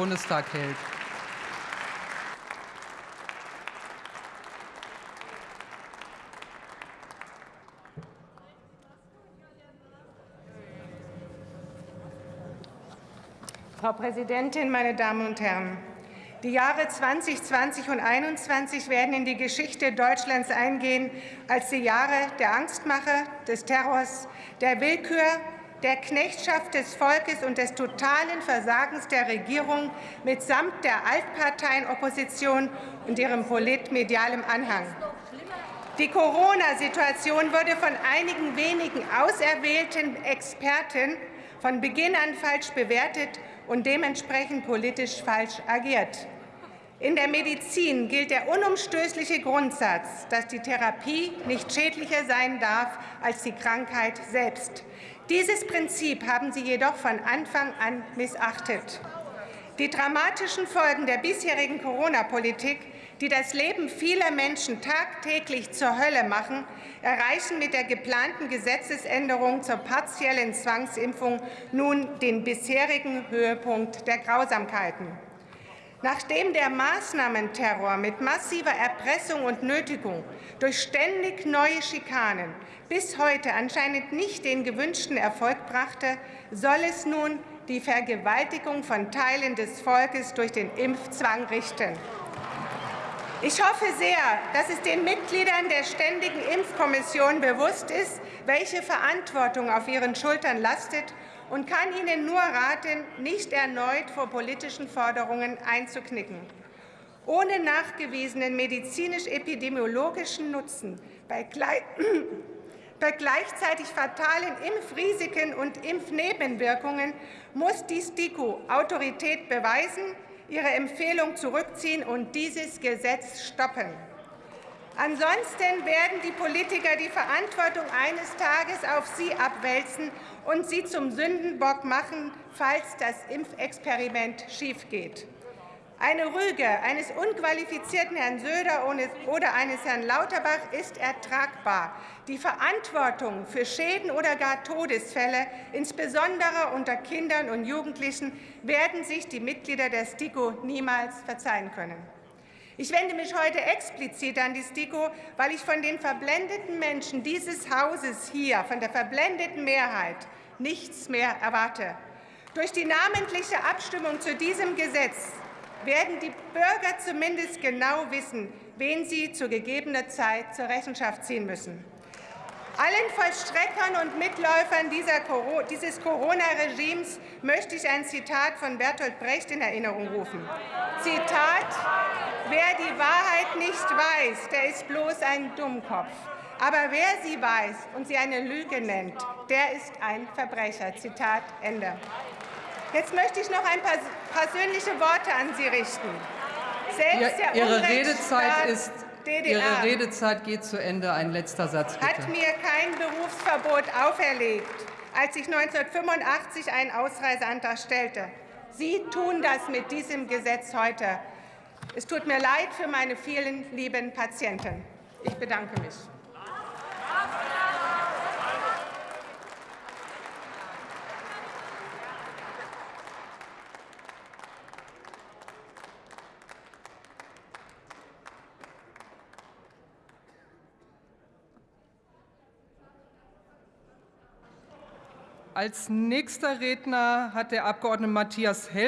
Bundestag hält. Frau Präsidentin, meine Damen und Herren! Die Jahre 2020 und 2021 werden in die Geschichte Deutschlands eingehen als die Jahre der Angstmache, des Terrors, der Willkür, der Knechtschaft des Volkes und des totalen Versagens der Regierung mitsamt der Altparteienopposition und ihrem politmedialem Anhang. Die Corona-Situation wurde von einigen wenigen auserwählten Experten von Beginn an falsch bewertet und dementsprechend politisch falsch agiert. In der Medizin gilt der unumstößliche Grundsatz, dass die Therapie nicht schädlicher sein darf als die Krankheit selbst. Dieses Prinzip haben Sie jedoch von Anfang an missachtet. Die dramatischen Folgen der bisherigen Corona-Politik, die das Leben vieler Menschen tagtäglich zur Hölle machen, erreichen mit der geplanten Gesetzesänderung zur partiellen Zwangsimpfung nun den bisherigen Höhepunkt der Grausamkeiten. Nachdem der Maßnahmenterror mit massiver Erpressung und Nötigung durch ständig neue Schikanen bis heute anscheinend nicht den gewünschten Erfolg brachte, soll es nun die Vergewaltigung von Teilen des Volkes durch den Impfzwang richten. Ich hoffe sehr, dass es den Mitgliedern der Ständigen Impfkommission bewusst ist, welche Verantwortung auf ihren Schultern lastet und kann Ihnen nur raten, nicht erneut vor politischen Forderungen einzuknicken. Ohne nachgewiesenen medizinisch-epidemiologischen Nutzen bei bei gleichzeitig fatalen Impfrisiken und Impfnebenwirkungen muss die STIKO Autorität beweisen, ihre Empfehlung zurückziehen und dieses Gesetz stoppen. Ansonsten werden die Politiker die Verantwortung eines Tages auf sie abwälzen und sie zum Sündenbock machen, falls das Impfexperiment schiefgeht. Eine Rüge eines unqualifizierten Herrn Söder oder eines Herrn Lauterbach ist ertragbar. Die Verantwortung für Schäden oder gar Todesfälle, insbesondere unter Kindern und Jugendlichen, werden sich die Mitglieder der STIKO niemals verzeihen können. Ich wende mich heute explizit an die STIKO, weil ich von den verblendeten Menschen dieses Hauses hier, von der verblendeten Mehrheit, nichts mehr erwarte. Durch die namentliche Abstimmung zu diesem Gesetz werden die Bürger zumindest genau wissen, wen sie zu gegebener Zeit zur Rechenschaft ziehen müssen. Allen Vollstreckern und Mitläufern dieses Corona-Regimes möchte ich ein Zitat von Bertolt Brecht in Erinnerung rufen. Zitat, wer die Wahrheit nicht weiß, der ist bloß ein Dummkopf. Aber wer sie weiß und sie eine Lüge nennt, der ist ein Verbrecher. Zitat Ende. Jetzt möchte ich noch ein paar persönliche Worte an Sie richten. Selbst der Ihre Redezeit ist DDR Ihre Redezeit geht zu Ende. Ein letzter Satz, bitte. Hat mir kein Berufsverbot auferlegt, als ich 1985 einen Ausreiseantrag stellte. Sie tun das mit diesem Gesetz heute. Es tut mir leid für meine vielen lieben Patienten. Ich bedanke mich. Als nächster Redner hat der Abg. Matthias Hell